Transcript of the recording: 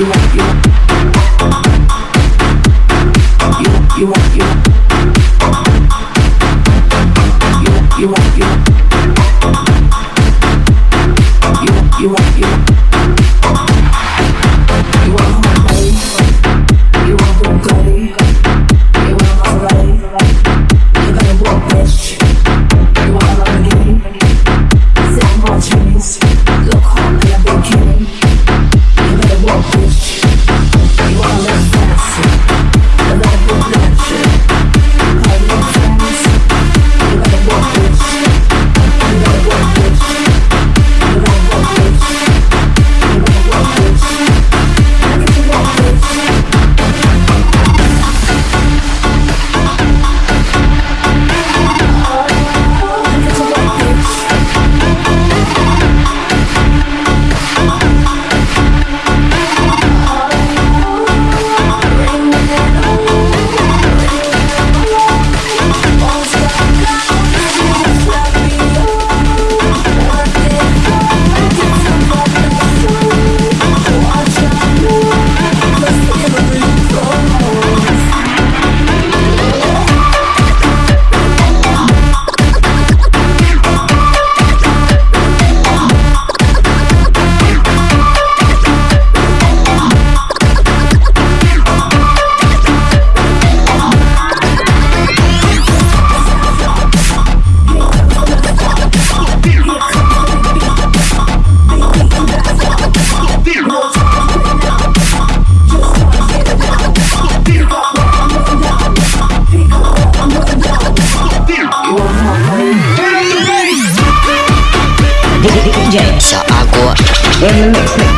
you want, you want. and